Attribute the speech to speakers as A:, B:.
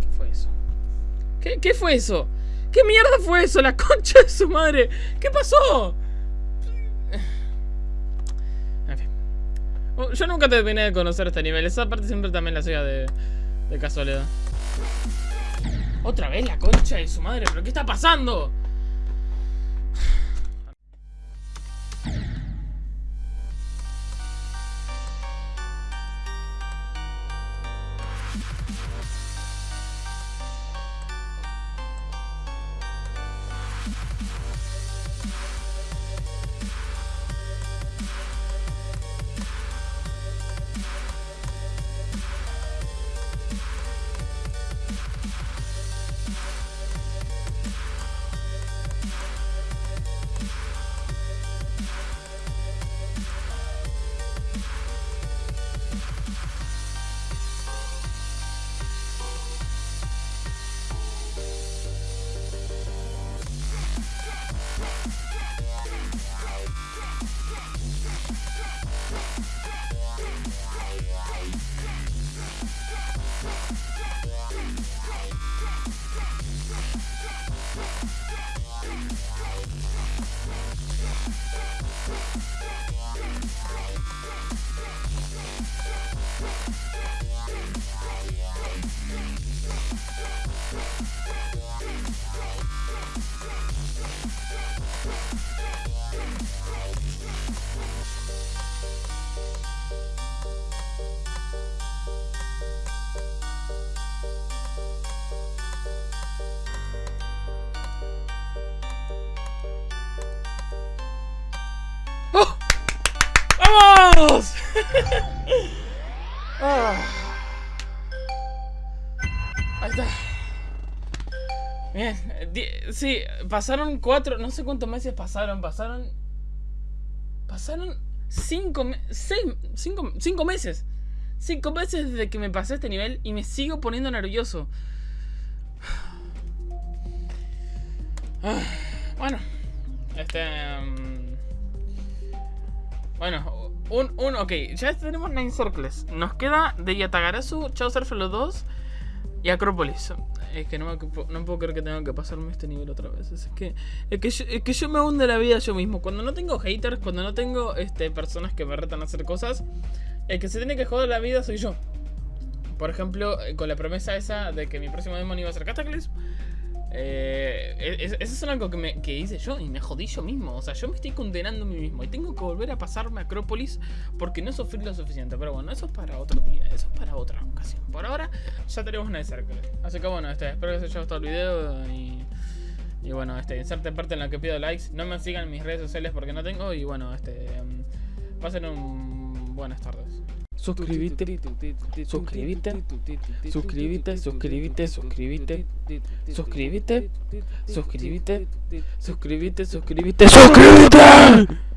A: ¿Qué fue eso? ¿Qué, ¿Qué fue eso? ¿Qué mierda fue eso? La concha de su madre. ¿Qué pasó? Oh, Yo nunca terminé de conocer este nivel. Esa parte siempre también la hacía de, de casualidad. Otra vez la concha de su madre. ¿Pero qué está pasando? Ah. Ahí está. Bien, di- sí, pasaron cuatro, no sé cuántos meses pasaron, pasaron... Pasaron cinco, seis, cinco, cinco meses. Cinco meses desde que me pasé este nivel y me sigo poniendo nervioso. Ah, Bueno, este... mm, Bueno, un, un, ok, ya tenemos Nine Circles. Nos queda de Yatagarasu, Chaucer los 2 y Acrópolis. Es que no, me, puedo creer que tenga que pasarme este nivel otra vez. Es que, es que, yo, es que yo me hunde la vida yo mismo. Cuando no tengo haters, cuando no tengo este, personas que me retan a hacer cosas, el que se tiene que joder la vida soy yo. Por ejemplo, eh, con la promesa esa de que mi próximo demon iba a ser Cataclysm. Eh, es- eso es algo que, me, que hice yo y me jodí yo mismo. O sea, yo me estoy condenando a mí mismo y tengo que volver a pasarme a Acrópolis porque no sufrí lo suficiente. Pero bueno, eso es para otro día, eso es para otra ocasión. Por ahora ya tenemos una Circle. Así que bueno, este, espero que os haya gustado el video y, y bueno, este, inserte parte en la que pido likes. No me sigan en mis redes sociales porque no tengo y bueno, este, em, pasen un buenas tardes. Suscríbete, suscríbete, suscríbete, suscríbete, suscríbete, suscríbete, suscríbete, suscríbete, suscríbete, suscríbete.